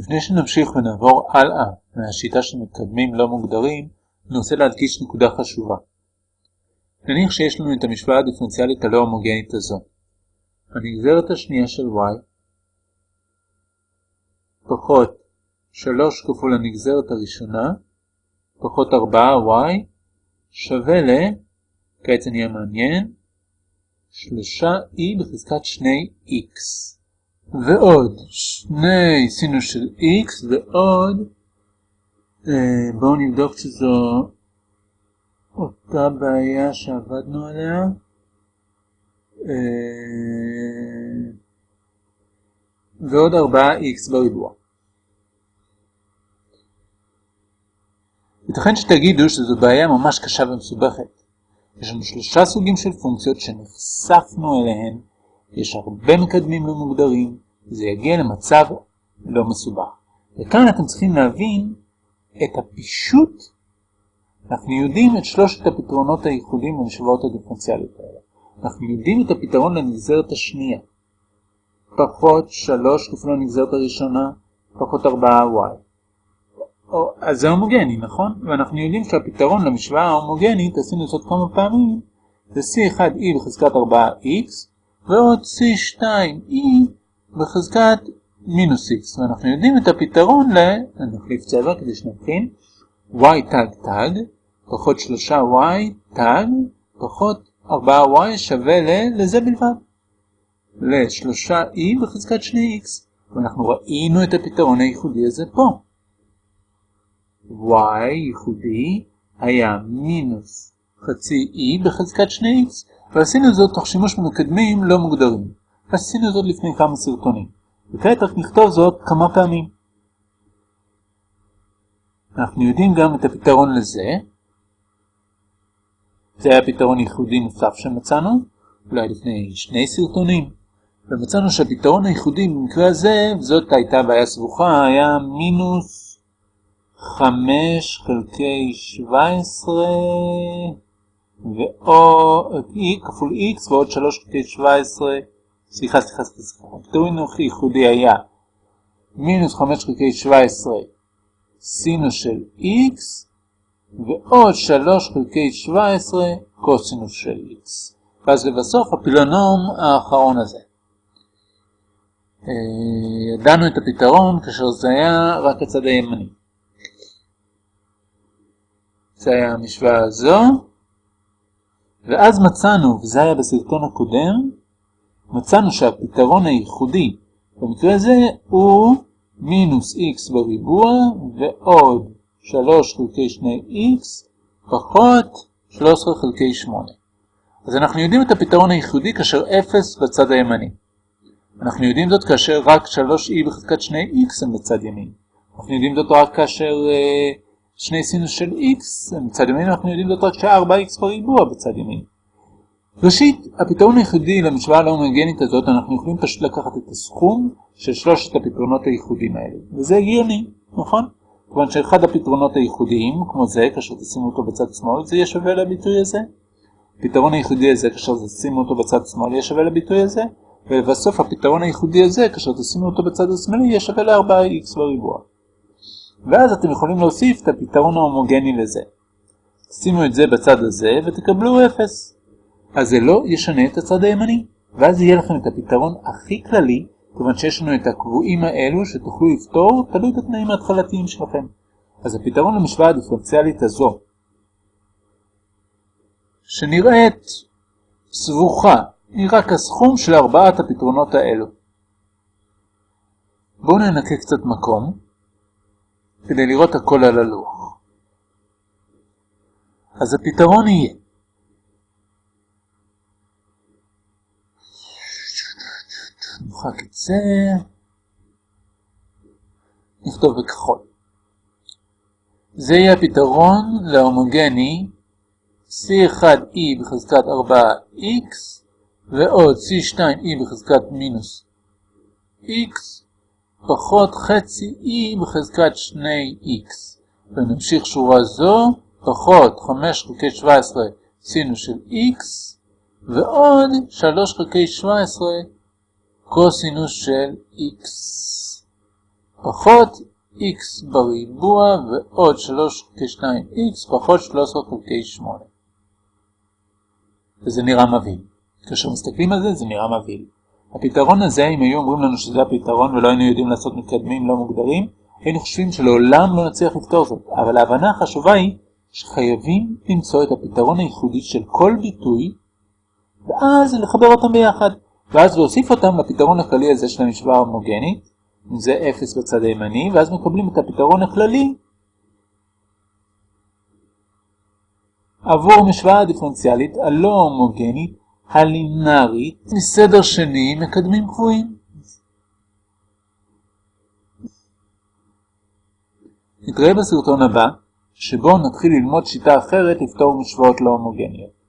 לפני שנמשיך ונעבור הלאה מהשיטה של מקדמים לא מוגדרים, אני רוצה להדגיש נקודה חשובה. נניח שיש לנו את המשוואה הדיפרנציאלית הלא הומוגנית הזו. הנגזרת השנייה של y פחות 3 כפול הנגזרת הראשונה פחות 4y שווה ל... כעת זה נהיה מעניין 3e בחזקת 2x ועוד שני סינוס של x ועוד אה, בואו נבדוק שזו אותה בעיה שעבדנו עליה אה, ועוד 4x בריבוע. ייתכן שתגידו שזו בעיה ממש קשה ומסובכת. יש לנו שלושה סוגים של פונקציות שנחשפנו אליהן, יש הרבה מקדמים לא מוגדרים, וזה יגיע למצב לא מסובך. וכאן אתם צריכים להבין את הפישוט. אנחנו יודעים את שלושת הפתרונות הייחודיים למשוואות הדיפרנציאליות האלה. אנחנו יודעים את הפתרון לנגזרת השנייה. פחות 3 כפול הנגזרת הראשונה, פחות 4y. אז זה הומוגני, נכון? ואנחנו יודעים שהפתרון למשוואה ההומוגנית, עשינו זאת כמה פעמים, זה C1e בחזקת 4x, ועוד C2e בחזקת מינוס x, ואנחנו יודעים את הפתרון ל... נחליף צבע כדי שנבחין, y תג תג, פחות 3y תג, פחות 4y שווה ל... לזה בלבד. ל-3e בחזקת 2x, ואנחנו ראינו את הפתרון הייחודי הזה פה. y ייחודי היה מינוס חצי e בחזקת 2x, ועשינו זאת תוך שימוש במקדמים לא מוגדרים. עשינו זאת לפני כמה סרטונים, וכעת רק נכתוב זאת כמה פעמים. אנחנו יודעים גם את הפתרון לזה. זה היה פתרון ייחודי נוסף שמצאנו, אולי לפני שני סרטונים. ומצאנו שהפתרון הייחודי במקרה הזה, וזאת הייתה בעיה סבוכה, היה מינוס 5 חלקי 17 ועוד e כפול x ועוד 3 חלקי 17 סליחה סליחה סליחה הפתרון הייחודי היה. מינוס 5 חלקי 17 סינוס של x ועוד 3 חלקי 17 קוסינוס של x ואז לבסוף הפילונום האחרון הזה. אה, ידענו את הפתרון כאשר זה היה רק הצד הימני. זה היה המשוואה הזו, ואז מצאנו, וזה היה בסרטון הקודם, מצאנו שהפתרון הייחודי במקרה הזה הוא מינוס x בריבוע ועוד 3 חלקי 2x פחות 13 חלקי 8. אז אנחנו יודעים את הפתרון הייחודי כאשר 0 בצד הימני. אנחנו יודעים זאת כאשר רק 3e בחזקת 2x הם בצד ימין. אנחנו יודעים זאת רק כאשר uh, שני סינוס של x, מצד ימין אנחנו יודעים זאת רק ש-4x בריבוע בצד ימין. ראשית, הפתרון היחידי למשוואה הלא הומוגנית הזאת, אנחנו יכולים פשוט לקחת את הסכום של שלושת הפתרונות הייחודיים האלה. וזה הגיוני, נכון? כיוון שאחד הפתרונות הייחודיים, כמו זה, כאשר תשימו אותו בצד שמאל, זה יהיה שווה לביטוי הזה. הפתרון הייחודי הזה, כאשר תשימו אותו בצד שמאל, יהיה שווה לביטוי הזה. ובסוף הפתרון הייחודי הזה, כאשר תשימו אותו בצד השמאלי, יהיה שווה ל-4x בריבוע. ואז אתם יכולים להוסיף את הפתרון ההומוגני לזה. שימו את זה בצד הזה ותקבלו 0. אז זה לא ישנה את הצד הימני, ואז יהיה לכם את הפתרון הכי כללי, כיוון שיש לנו את הקבועים האלו שתוכלו לפתור תלוי את התנאים ההתחלתיים שלכם. אז הפתרון למשוואה הדיפרנציאלית הזו, שנראית סבוכה, נראה כסכום של ארבעת הפתרונות האלו. בואו ננקה קצת מקום. כדי לראות הכל על הלוח. אז הפתרון יהיה נמחק את זה, נכתוב בכחול. זה יהיה הפתרון להומוגני C1E בחזקת 4X ועוד C2E בחזקת מינוס X פחות חצי e בחזקת 2x. ונמשיך שורה זו, פחות 5 חלקי 17 סינוס של x, ועוד 3 חלקי 17 קוסינוס של x. פחות x בריבוע ועוד 3 חלקי 2x פחות 13 חלקי 8. וזה נראה מבהיל. כאשר מסתכלים על זה, זה נראה מבהיל. הפתרון הזה, אם היו אומרים לנו שזה הפתרון ולא היינו יודעים לעשות מקדמים לא מוגדרים, היינו חושבים שלעולם לא נצליח לפתור זאת. אבל ההבנה החשובה היא שחייבים למצוא את הפתרון הייחודי של כל ביטוי, ואז לחבר אותם ביחד. ואז להוסיף אותם לפתרון הכללי הזה של המשוואה ההומוגנית, אם זה 0 בצד הימני, ואז מקבלים את הפתרון הכללי עבור המשוואה הדיפרנציאלית הלא הומוגנית הלינארית מסדר שני מקדמים קבועים. נתראה בסרטון הבא, שבו נתחיל ללמוד שיטה אחרת לפתור משוואות לא הומוגניות.